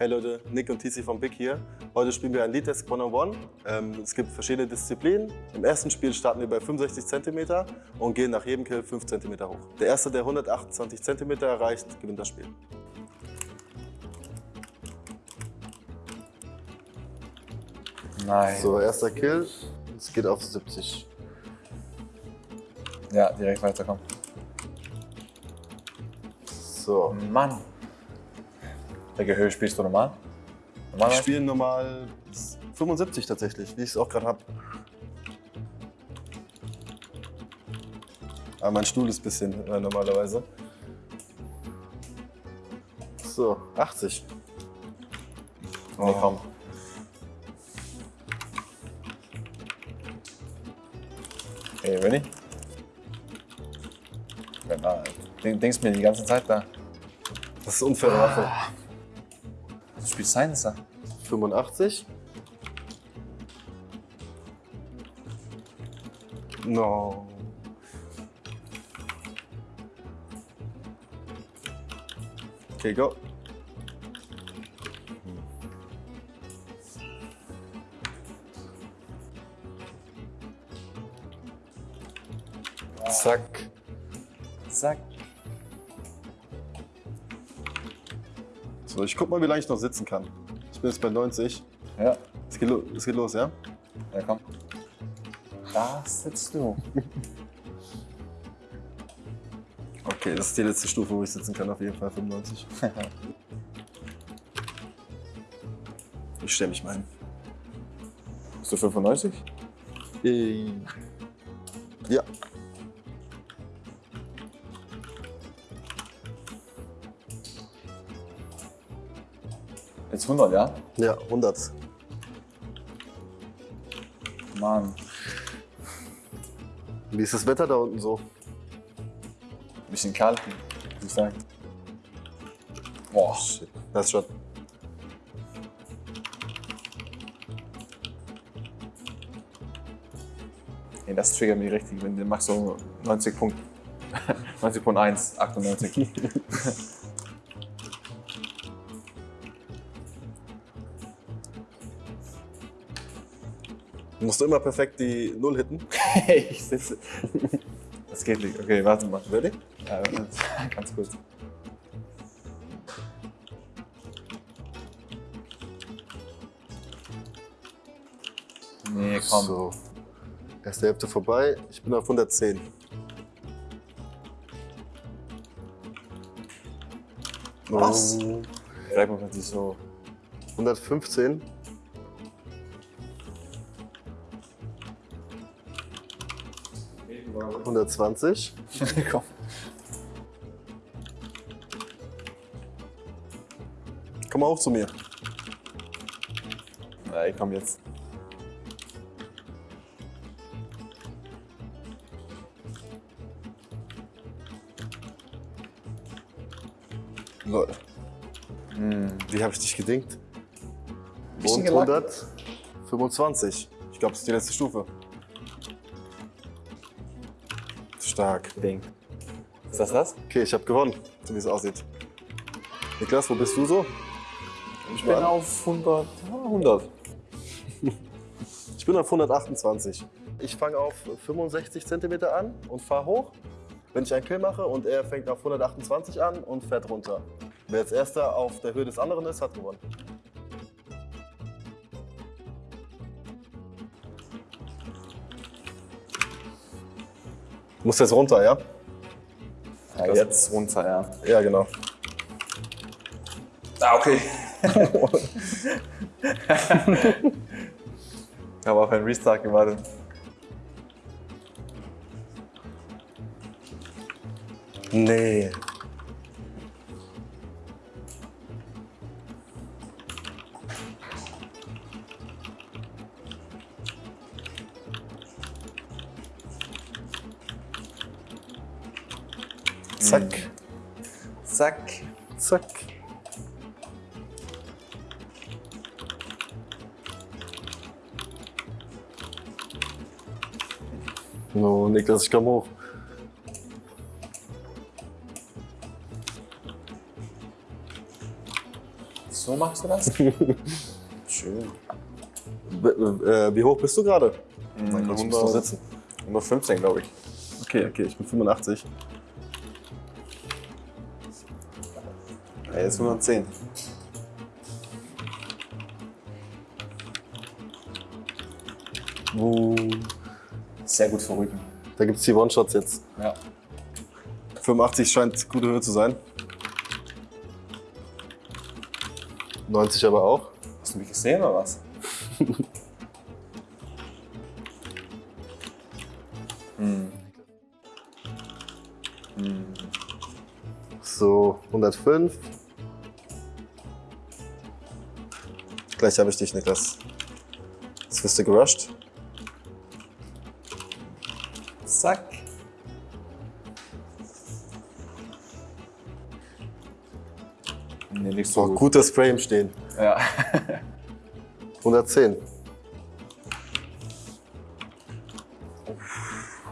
Hey Leute, Nick und TC von Big hier. Heute spielen wir ein Lead Desk One-on-One. Ähm, es gibt verschiedene Disziplinen. Im ersten Spiel starten wir bei 65 cm und gehen nach jedem Kill 5 cm hoch. Der Erste, der 128 cm erreicht, gewinnt das Spiel. Nein. So, erster Kill. Es geht auf 70. Ja, direkt weiterkommen. So. Mann. Welche Höhe spielst du normal? Normal? Ich spiele normal 75 tatsächlich, wie ich es auch gerade habe. Aber mein Stuhl ist ein bisschen äh, normalerweise. So, 80. Nee, komm. Okay, ready? Na, denk- denkst mir die ganze Zeit da. Das ist unfaire Waffe. Du spielst Silencer. 85. No. Okay, go. Zack. Zack. So, ich guck mal, wie lange ich noch sitzen kann. Ich bin jetzt bei 90. Ja, Es geht, lo es geht los, ja? ja komm. Da sitzt du. Okay, das ist die letzte Stufe, wo ich sitzen kann, auf jeden Fall 95. Ich stelle mich mal hin. Bist du 95? Ja. 100, ja? Ja, 100. Mann. Wie ist das Wetter da unten so? Bisschen kalt, wie gesagt. Boah. Shit. Das ist schon. Nee, das triggert mich richtig, wenn du machst so 90 Punkt. 90.1, 98. Du musst immer perfekt die Null hitten. ich sitze. Das geht nicht. Okay, warte mal. Ready? Ja, ganz kurz. Nee, komm. So. Erste Hälfte vorbei. Ich bin auf 110. Was? Oh, Greif mal nicht so. 115. Hundertzwanzig. komm. Komm mal hoch zu mir. Ich komm jetzt. Lol. Wie habe ich dich gedingt? Und gelackt. 125. Ich glaube, das ist die letzte Stufe. Stark. Ding. Ist das das? Okay, ich habe gewonnen, so wie es aussieht. Niklas, wo bist du so? Ich bin auf 100. ja, 100. Ich bin auf 128. Ich fange auf 65 cm an und fahre hoch, wenn ich einen Kill mache. Und er fängt auf 128 an und fährt runter. Wer als erster auf der Höhe des anderen ist, hat gewonnen. Du musst jetzt runter, ja? Ja, jetzt runter, ja. Ja, genau. Ah, okay. ich habe auf einen Restart gewartet. Nee. Zack, Zack. zack. No, Niklas, ich komm hoch. So. Machst du das? Schön. B äh, wie hoch bist du gerade? Noch 100, sitzen. 115, glaube ich. Okay, okay, ich bin 85. Er ist 110. Uh, Sehr gut für Rücken. da gibt es die One-Shots jetzt. Ja. 85 scheint gute Höhe zu sein. 90 aber auch. Hast du mich gesehen oder was? hm. Hm. So, 105. Gleich habe ich dich, Niklas. Jetzt wirst du gerusht. Zack. Nee, nicht so gut. guter Spray im Stehen. Ja. 110.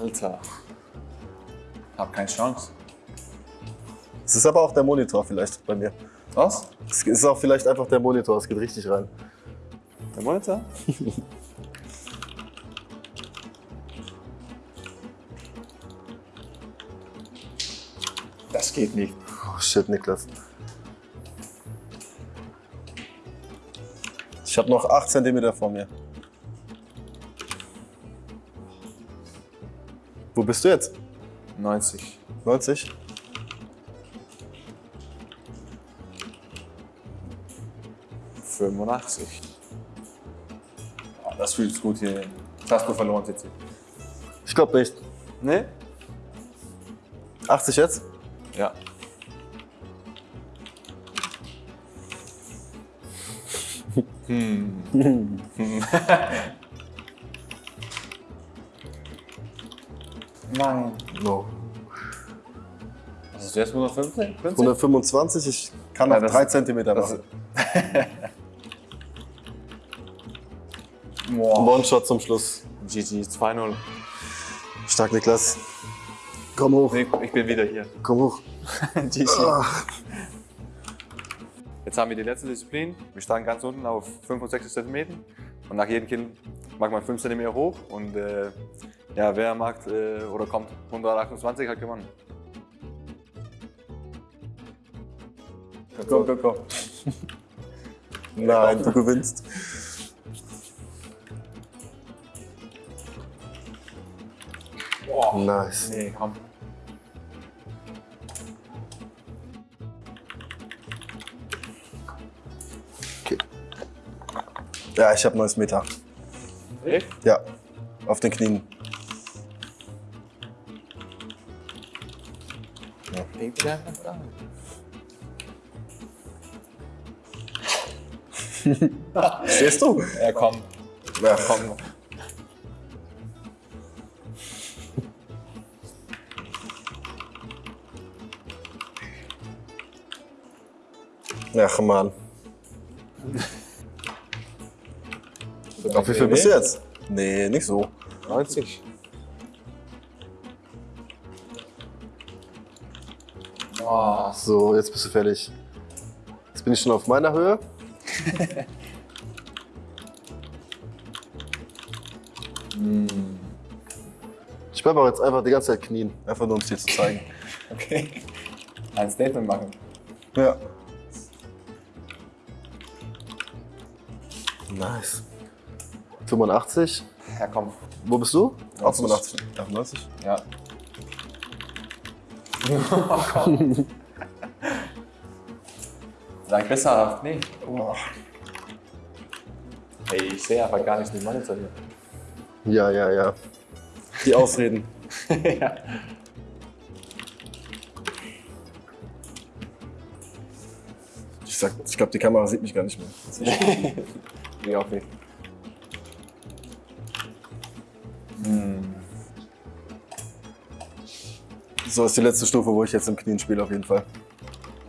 Alter. Hab keine Chance. Es ist aber auch der Monitor vielleicht bei mir. Was? Es ist auch vielleicht einfach der Monitor, es geht richtig rein. Der Monitor? das geht nicht. Oh shit, Niklas. Ich habe noch 8 cm vor mir. Wo bist du jetzt? 90. 90? Fünfundachtzig. Oh, das fühlt sich gut hier. Du verloren, Titi. Ich glaube nicht. Ne? 80 jetzt? Ja. hm. Nein. No. Was ist jetzt 115? 50? 125, ich kann Ja, noch das- 3 cm machen. One-Shot zum Schluss. GG 2-0. Stark, Niklas. Komm hoch, Nee, ich bin wieder hier. komm hoch. GG. Ah. Jetzt haben wir die letzte Disziplin. Wir steigen ganz unten auf 65 cm und nach jedem Kind macht man 5 cm hoch und äh, ja, wer macht äh, oder kommt 128 hat gewonnen. Komm, komm, komm. Nein, du gewinnst. Boah. Nice. Nee, komm. Okay. Ja, ich habe 90 Meter. Echt? Ja, auf den Knien. Stehst du? Ja, komm. Ja, Komm. Ach man. Auf wie viel bist du jetzt? Nee, nicht so. 90. Oh, So, jetzt bist du fertig. Jetzt bin ich schon auf meiner Höhe. Ich bleibe auch jetzt einfach die ganze Zeit knien. Einfach nur um es dir zu zeigen. okay. Ein Statement machen. Ja. Nice. 85. Ja, komm. Wo bist du? Auch 90. 85. 98. Ja. Sag besser, nee. Oh. Ey, ich sehe aber gar nicht den Monitor hier. Ja, ja, ja. Die Ausreden. ja. Ich, sag- ich glaube, die Kamera sieht mich gar nicht mehr. Wie auch nicht. Hm. So ist die letzte Stufe, wo ich jetzt im Knien spiele, auf jeden Fall.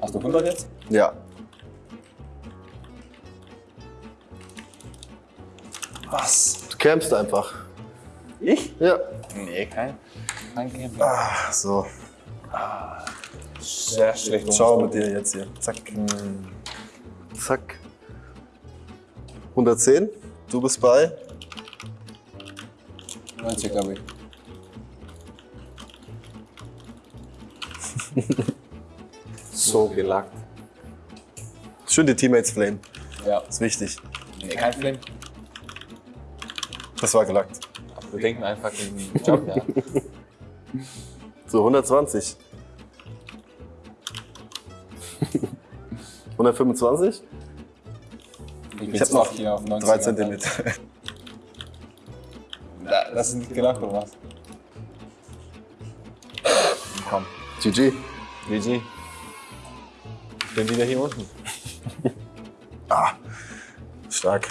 Hast du 100 jetzt? Ja. Was? Du campst einfach. Ich? Ja. Nee, kein, kein Camping. Ah, so. Sehr schlecht. Ciao mit dir jetzt hier. Zack. Zack. 110. Du bist bei 90, glaube ich. so gelackt. schön die Teammates flame. Ja. Ist wichtig. Nee, kein Flame. Das war gelackt. Wir denken einfach den Job, ja. So, 120. 125? Ich bin jetzt noch auch hier auf 90. 3 Zentimeter. Da, das ist nicht gedacht, oder was? Komm. GG. GG. Ich bin wieder hier unten. Ah, stark.